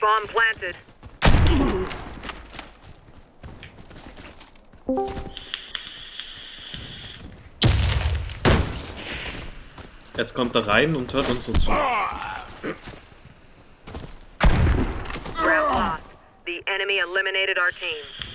Bomb planted. Jetzt kommt er rein und hört uns so zu. Round lost. The enemy eliminated our team.